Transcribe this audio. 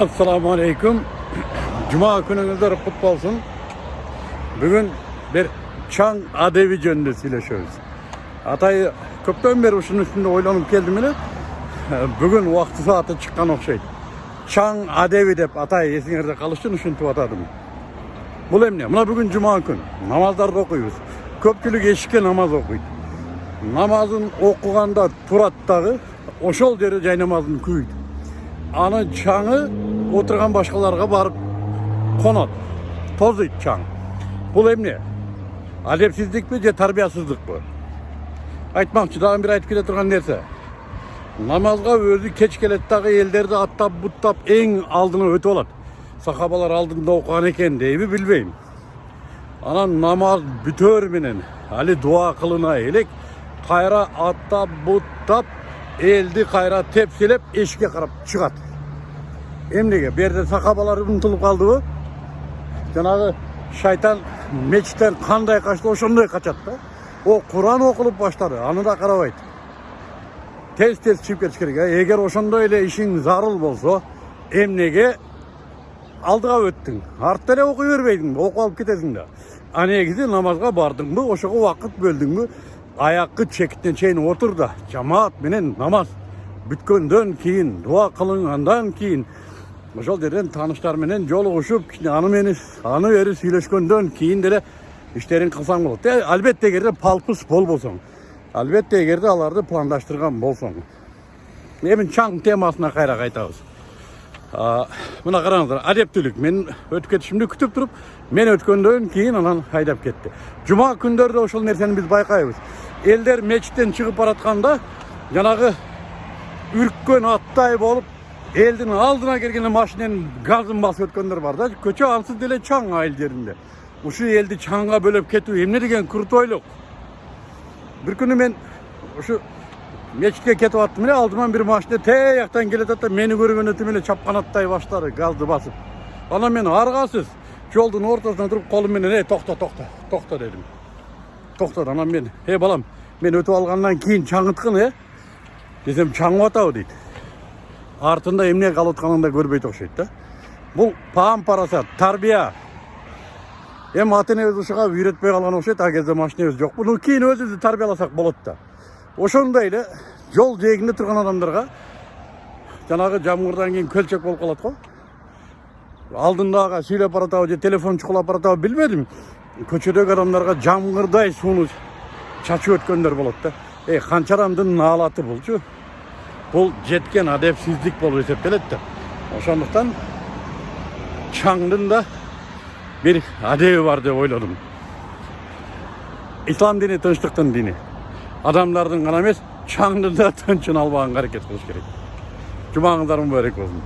Assalamu Aleyküm. Cuma gününüzde kutlu olsun. Bugün bir Çan Adevi cöndesiyle şöyüz. Atayı köpten beri şunun üstünde oylanıp geldim yine. Bugün vakti saati çıkan okşaydı. Çan Adevi dep atay esinlerde kalışın üçün tuvatadım. Bu emniye. Buna bugün Cuma günü. Namazlarda okuyuz. Köpçülük eşikte namaz okuydu. Namazın okuganda turattağı oşol deri namazın kuydu. Anın çanı отурган башкаларга барып конот тозуйт чаң. Бул эмне адепсиздикпи же тарбиясыздыкпы айтмакчы дагы бир айтып келе турган нерсе намазга өзү кеч келет дагы элдерди аттап буттап эң алдына өтүп алат сахабалар алдында окуган экен дейби билбейм анан намаз бүтөр менен али дуа кылына элек кайра аттап буттап элди кайра тепселеп эшикке карап чыгат эмнеге бул жерде сахабалар умтулуп калдыбы жанагы шайтан мечиттен кандай качты ошондой качат да о куран окулуп баштады аны да карабайт тез тез чыгып кетиш керек эгер ошондой эле ишиң зарыл болсо эмнеге алдыга өттүң артта эле окуй бербейсиңби окуп алып кетесиң да а негизи намазга бардыңбы ошого убакыт бөлдүңбү аяккы чекиттен чейин отур да жамаат менен намаз бүткөндөн кийин дуа кылың андан кийин ошол жерден тааныштар менен жолугушуп кичине аны мени аны бери сүйлөшкөндөн кийин деле иштерин кылсаң болот албетте эгерде палпыз болбосоң албетте эгерде аларды пландаштырган болсоң эми чаң темасына кайра кайтабыз мына караңыздар адептүүлүк мен өтүп кетишимди күтүп туруп мен өткөндөн кийин анан айдап кетти жума күндөрдө ошол нерсени биз байкайбыз элдер мечиттен чыгып баратканда жанагы үрккөн аттай болуп элдин алдына келгенде машиненин газын басып өткөндөр бар да көчө ансыз деле чаң айыл жеринде ушу элди чаңга бөлөп кетүү эмне деген крутойлук бир күнү мен ушу мечитке кетип аттым эле алдыман бир машина тияктан келатат да мени көргөндө тим эле чапканаттай баштады газды басып анан мен аргасыз жолдун ортосуна туруп колум менен эй токто токто токто дедим токтоду анан мен эй балам мен өтүп алгандан кийин чаңыткын э десем чаңып атабы дейт артында эмне калып атканын да көрбөйт окшойт да. Бул паам парасат тарбия. Эми ата энебиз ушуга үйрөтпөй калган окшойт ал кезде машинебиз жокпу. Ну кийин өзүбүздү тарбияласак болот да. Ошондой эле жол жээгинде турган адамдарга жанагы жамгырдан кийин көлчөк болуп калат го. Алдындагы сүйлөп баратабы же телефон чукулап баратабы билбедим көчөдөгү адамдарга жамгырдай сууну чачып өткөндөр болот да. Эй канча адамдын наалаты булчу бул жеткен адепсиздик болуп эсептелет да ошондуктан чаңдын да бир адеби бар деп ойлодум ислам дини тынчтыктын дини адамдардын гана эмес чаңдын да тынчын албаганга аракет кылыш керек. Жумаңыздар мүбарек болсун